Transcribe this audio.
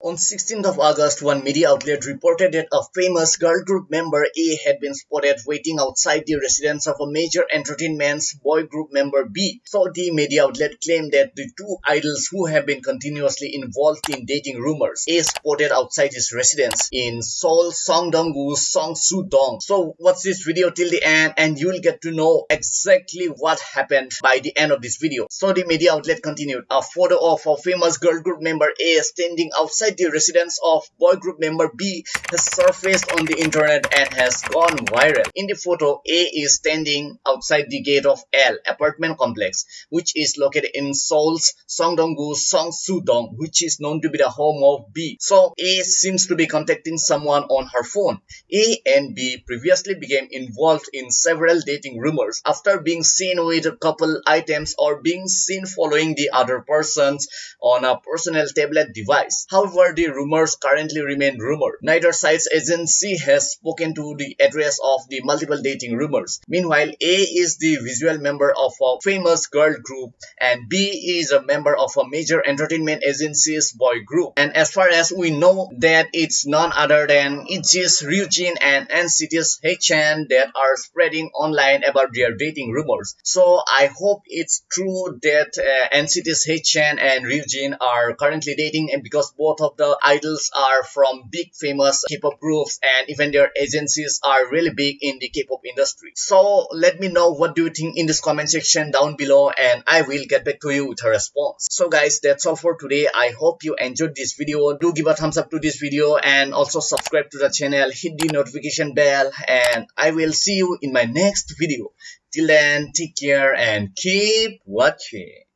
On 16th of August, one media outlet reported that a famous girl group member A had been spotted waiting outside the residence of a major entertainment's boy group member B. So the media outlet claimed that the two idols who have been continuously involved in dating rumors A spotted outside his residence in Seoul Seongdong-gu's Seongsu-dong. So watch this video till the end and you will get to know exactly what happened by the end of this video. So the media outlet continued, a photo of a famous girl group member A standing outside outside the residence of boy group member B has surfaced on the internet and has gone viral. In the photo, A is standing outside the gate of L apartment complex, which is located in Seoul's Seongdong-gu Seongsu-dong, which is known to be the home of B. So A seems to be contacting someone on her phone. A and B previously became involved in several dating rumors after being seen with a couple items or being seen following the other persons on a personal tablet device. However, However, the rumors currently remain rumor. Neither side's agency has spoken to the address of the multiple dating rumors. Meanwhile, A is the visual member of a famous girl group and B is a member of a major entertainment agency's boy group. And as far as we know that it's none other than just Ryujin and NCT's Haechan that are spreading online about their dating rumors. So I hope it's true that uh, NCT's and Ryujin are currently dating and because both of of the idols are from big famous K-pop groups and even their agencies are really big in the K-pop industry. So let me know what do you think in this comment section down below and I will get back to you with a response. So guys that's all for today. I hope you enjoyed this video. Do give a thumbs up to this video and also subscribe to the channel. Hit the notification bell and I will see you in my next video. Till then take care and keep watching.